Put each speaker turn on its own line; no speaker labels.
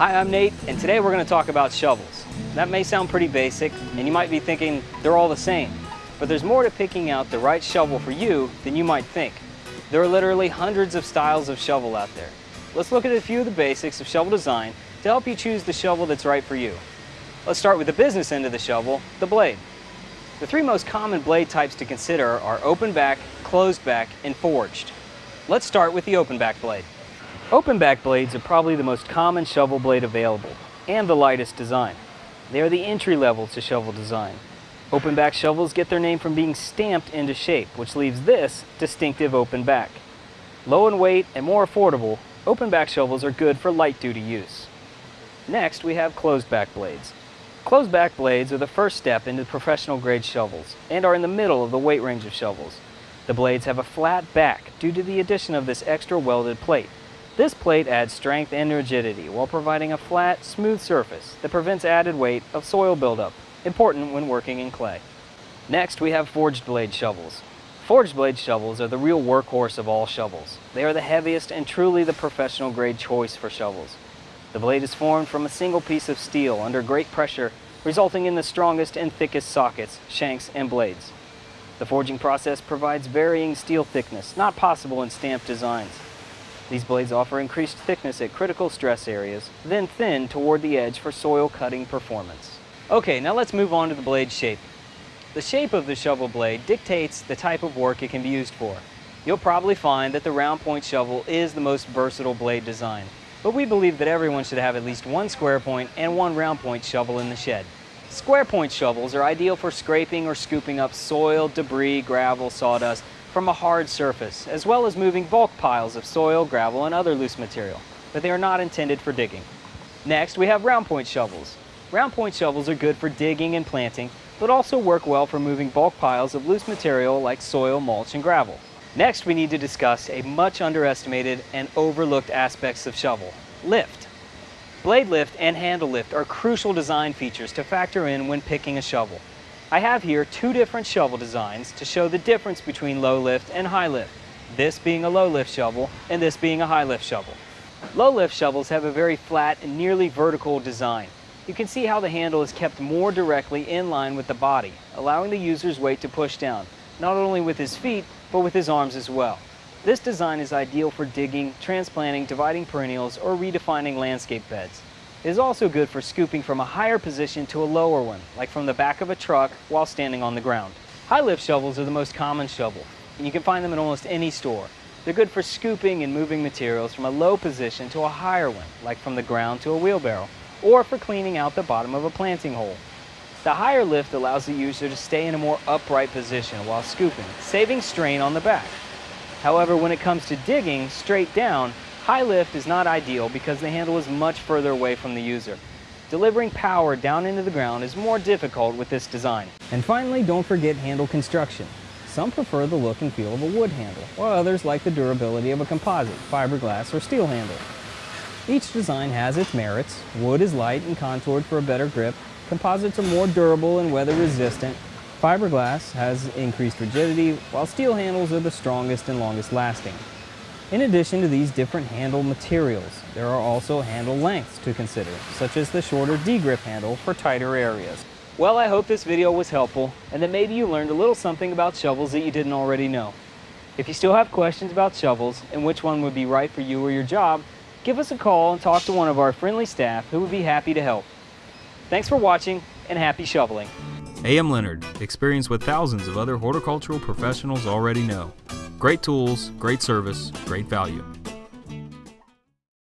Hi, I'm Nate, and today we're going to talk about shovels. That may sound pretty basic, and you might be thinking they're all the same, but there's more to picking out the right shovel for you than you might think. There are literally hundreds of styles of shovel out there. Let's look at a few of the basics of shovel design to help you choose the shovel that's right for you. Let's start with the business end of the shovel, the blade. The three most common blade types to consider are open back, closed back, and forged. Let's start with the open back blade. Open back blades are probably the most common shovel blade available and the lightest design. They are the entry level to shovel design. Open back shovels get their name from being stamped into shape, which leaves this distinctive open back. Low in weight and more affordable, open back shovels are good for light duty use. Next, we have closed back blades. Closed back blades are the first step into professional grade shovels and are in the middle of the weight range of shovels. The blades have a flat back due to the addition of this extra welded plate. This plate adds strength and rigidity while providing a flat, smooth surface that prevents added weight of soil buildup, important when working in clay. Next, we have forged blade shovels. Forged blade shovels are the real workhorse of all shovels. They are the heaviest and truly the professional grade choice for shovels. The blade is formed from a single piece of steel under great pressure, resulting in the strongest and thickest sockets, shanks, and blades. The forging process provides varying steel thickness, not possible in stamped designs. These blades offer increased thickness at critical stress areas, then thin toward the edge for soil cutting performance. Okay, now let's move on to the blade shape. The shape of the shovel blade dictates the type of work it can be used for. You'll probably find that the round point shovel is the most versatile blade design, but we believe that everyone should have at least one square point and one round point shovel in the shed. Square point shovels are ideal for scraping or scooping up soil, debris, gravel, sawdust, from a hard surface, as well as moving bulk piles of soil, gravel, and other loose material, but they are not intended for digging. Next, we have round point shovels. Round point shovels are good for digging and planting, but also work well for moving bulk piles of loose material like soil, mulch, and gravel. Next, we need to discuss a much underestimated and overlooked aspects of shovel, lift. Blade lift and handle lift are crucial design features to factor in when picking a shovel. I have here two different shovel designs to show the difference between low lift and high lift, this being a low lift shovel and this being a high lift shovel. Low lift shovels have a very flat and nearly vertical design. You can see how the handle is kept more directly in line with the body, allowing the user's weight to push down, not only with his feet, but with his arms as well. This design is ideal for digging, transplanting, dividing perennials, or redefining landscape beds. It is also good for scooping from a higher position to a lower one, like from the back of a truck while standing on the ground. High lift shovels are the most common shovel, and you can find them in almost any store. They're good for scooping and moving materials from a low position to a higher one, like from the ground to a wheelbarrow, or for cleaning out the bottom of a planting hole. The higher lift allows the user to stay in a more upright position while scooping, saving strain on the back. However, when it comes to digging straight down, High lift is not ideal because the handle is much further away from the user. Delivering power down into the ground is more difficult with this design. And finally, don't forget handle construction. Some prefer the look and feel of a wood handle, while others like the durability of a composite, fiberglass, or steel handle. Each design has its merits. Wood is light and contoured for a better grip. Composites are more durable and weather resistant. Fiberglass has increased rigidity, while steel handles are the strongest and longest lasting. In addition to these different handle materials, there are also handle lengths to consider, such as the shorter D-grip handle for tighter areas. Well, I hope this video was helpful and that maybe you learned a little something about shovels that you didn't already know. If you still have questions about shovels and which one would be right for you or your job, give us a call and talk to one of our friendly staff who would be happy to help. Thanks for watching and happy shoveling.
A.M. Leonard, experience what thousands of other horticultural professionals already know. Great tools, great service, great value.